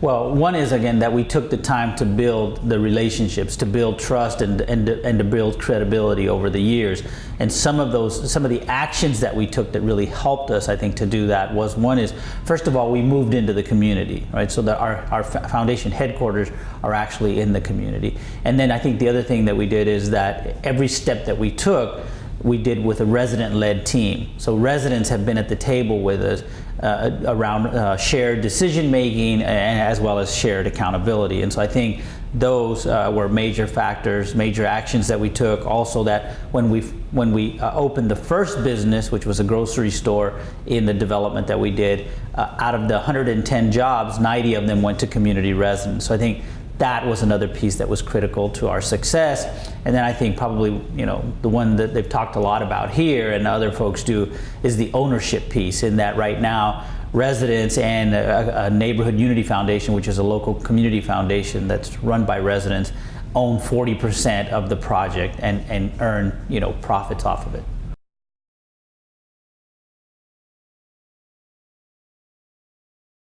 Well, one is again that we took the time to build the relationships, to build trust, and and and to build credibility over the years. And some of those, some of the actions that we took that really helped us, I think, to do that was one is first of all we moved into the community, right? So that our our foundation headquarters are actually in the community. And then I think the other thing that we did is that every step that we took we did with a resident-led team. So residents have been at the table with us uh, around uh, shared decision making as well as shared accountability. And so I think those uh, were major factors, major actions that we took. Also that when we when we uh, opened the first business, which was a grocery store in the development that we did, uh, out of the 110 jobs, 90 of them went to community residents. So I think that was another piece that was critical to our success. And then I think probably, you know, the one that they've talked a lot about here and other folks do is the ownership piece in that right now residents and a, a neighborhood unity foundation, which is a local community foundation that's run by residents, own 40% of the project and, and earn, you know, profits off of it.